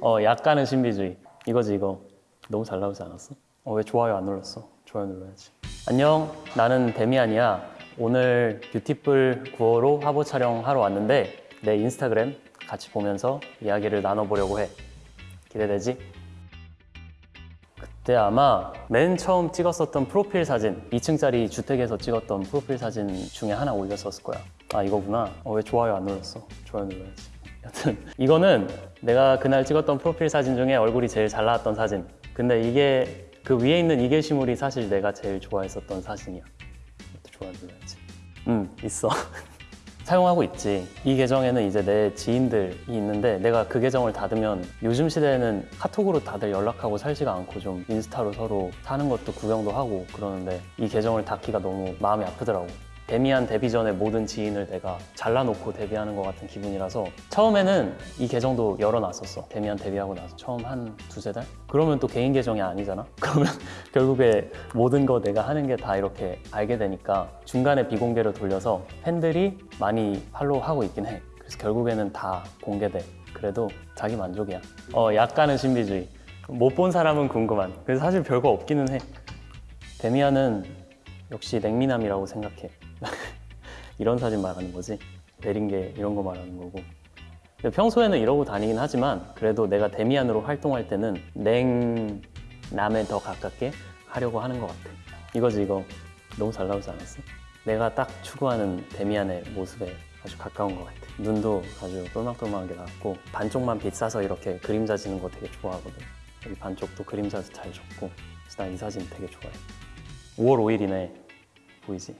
어 약간은 신비주의. 이거지 이거. 너무 잘 나오지 않았어? 어 왜 좋아요 안 눌렀어? 좋아요 눌러야지. 안녕. 나는 데미안이야. 오늘 뷰티풀 9호로 화보 촬영하러 왔는데 내 인스타그램 같이 보면서 이야기를 나눠보려고 해. 기대되지? 그때 아마 맨 처음 찍었었던 프로필 사진 2층짜리 주택에서 찍었던 프로필 사진 중에 하나 올렸었을 거야. 아 이거구나. 어, 왜 좋아요 안 눌렀어? 좋아요 눌러야지 여튼 이거는 내가 그날 찍었던 프로필 사진 중에 얼굴이 제일 잘 나왔던 사진 근데 이게 그 위에 있는 이 게 시물이 사실 내가 제일 좋아했었던 사진이야 눌러야지 음 있어 사용하고 있지. 이 계정에는 이제 내 지인들이 있는데 내가 그 계정을 닫으면 요즘 시대에는 카톡으로 다들 연락하고 살지가 않고 좀 인스타로 서로 사는 것도 구경도 하고 그러는데 이 계정을 닫기가 너무 마음이 아프더라고. 데미안 데뷔 전에 모든 지인을 내가 잘라놓고 데뷔하는 것 같은 기분이라서 처음에는 이 계정도 열어놨었어. 데미안 데뷔하고 나서 처음 한 두세 달? 그러면 또 개인 계정이 아니잖아? 그러면 결국에 모든 거 내가 하는 게 다 이렇게 알게 되니까 중간에 비공개로 돌려서 팬들이 많이 팔로우하고 있긴 해. 그래서 결국에는 다 공개돼. 그래도 자기 만족이야. 어, 약간은 신비주의. 못 본 사람은 궁금한. 그래서 사실 별거 없기는 해. 데미안은 역시 냉미남이라고 생각해. 이런 사진 말하는 거지. 내린 게 이런 거 말하는 거고. 평소에는 이러고 다니긴 하지만 그래도 내가 데미안으로 활동할 때는 냉남에 더 가깝게 하려고 하는 것 같아. 이거지 이거 너무 잘 나오지 않았어? 내가 딱 추구하는 데미안의 모습에 아주 가까운 것 같아. 눈도 아주 똘망똘망하게 나왔고 반쪽만 빛 싸서 이렇게 그림자 지는 거 되게 좋아하거든. 여기 반쪽도 그림자도 잘 줬고 그래서 난 이 사진 되게 좋아해. 5월 5일이네. 보이지?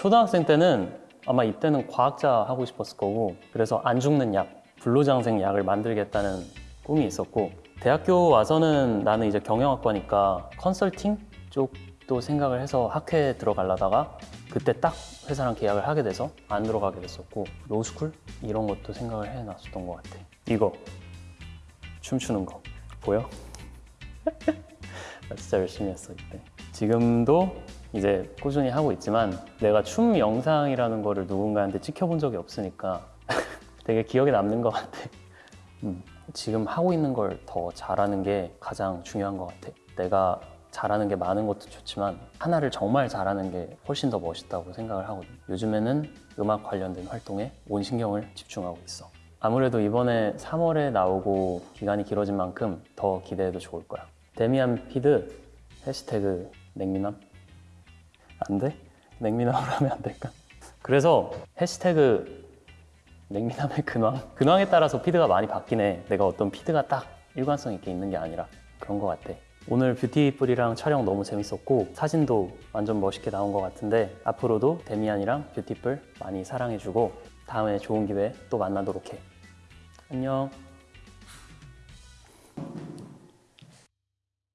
초등학생 때는 아마 이때는 과학자 하고 싶었을 거고 그래서 안 죽는 약, 불로장생 약을 만들겠다는 꿈이 있었고 대학교 와서는 나는 이제 경영학과니까 컨설팅 쪽도 생각을 해서 학회에 들어가려다가 그때 딱 회사랑 계약을 하게 돼서 안 들어가게 됐었고 로스쿨? 이런 것도 생각을 해놨었던 것 같아. 이거. 춤추는 거. 보여? 나 진짜 열심히 했어 이때. 지금도 이제 꾸준히 하고 있지만 내가 춤 영상이라는 거를 누군가한테 찍혀본 적이 없으니까 되게 기억에 남는 것 같아. 음, 지금 하고 있는 걸 더 잘하는 게 가장 중요한 것 같아. 내가 잘하는 게 많은 것도 좋지만 하나를 정말 잘하는 게 훨씬 더 멋있다고 생각을 하거든. 요즘에는 음악 관련된 활동에 온 신경을 집중하고 있어. 아무래도 이번에 3월에 나오고 기간이 길어진 만큼 더 기대해도 좋을 거야. 데미안 feed hashtag 냉미남 안 돼? 냉미남으로 하면 안 될까? 그래서 hashtag 냉미남의 근황? 근황에 따라서 feed가 많이 바뀌네. 내가 어떤 feed가 딱 일관성 있게 있는 게 아니라 그런 것 같아. 오늘 beautiful이랑 촬영 너무 재밌었고 사진도 완전 멋있게 나온 것 같은데 앞으로도 데미안이랑 beautiful 많이 사랑해주고 다음에 좋은 기회에 또 만나도록 해. 안녕